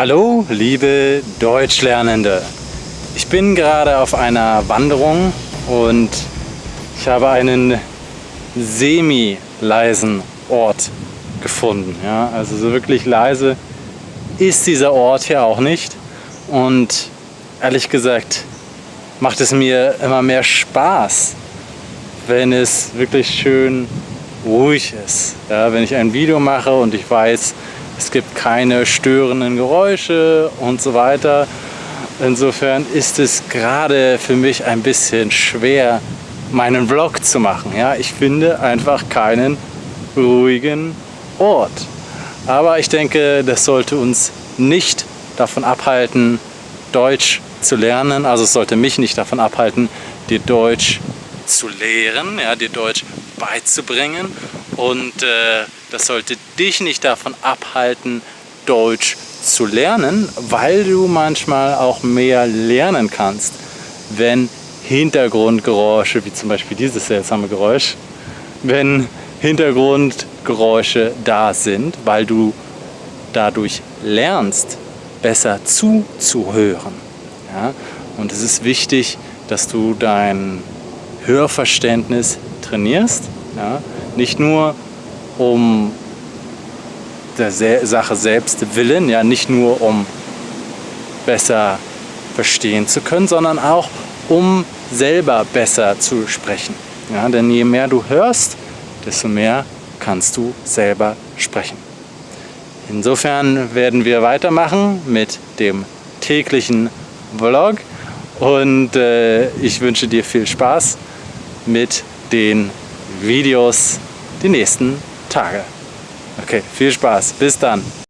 Hallo, liebe Deutschlernende. Ich bin gerade auf einer Wanderung und ich habe einen semi-leisen Ort gefunden. Ja, also so wirklich leise ist dieser Ort hier auch nicht. Und ehrlich gesagt macht es mir immer mehr Spaß, wenn es wirklich schön ruhig ist. Ja, wenn ich ein Video mache und ich weiß, es gibt keine störenden Geräusche und so weiter. Insofern ist es gerade für mich ein bisschen schwer, meinen Vlog zu machen. Ja, ich finde einfach keinen ruhigen Ort. Aber ich denke, das sollte uns nicht davon abhalten, Deutsch zu lernen. Also es sollte mich nicht davon abhalten, dir Deutsch zu lehren, ja, dir Deutsch beizubringen. Und äh, das sollte dich nicht davon abhalten, Deutsch zu lernen, weil du manchmal auch mehr lernen kannst, wenn Hintergrundgeräusche, wie zum Beispiel dieses seltsame Geräusch, wenn Hintergrundgeräusche da sind, weil du dadurch lernst, besser zuzuhören. Ja? Und es ist wichtig, dass du dein Hörverständnis trainierst. Ja? Nicht nur um der Sache selbst willen, ja, nicht nur um besser verstehen zu können, sondern auch um selber besser zu sprechen. Ja, denn je mehr du hörst, desto mehr kannst du selber sprechen. Insofern werden wir weitermachen mit dem täglichen Vlog und äh, ich wünsche dir viel Spaß mit den Videos die nächsten Tage. Okay, viel Spaß. Bis dann.